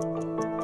Thank you.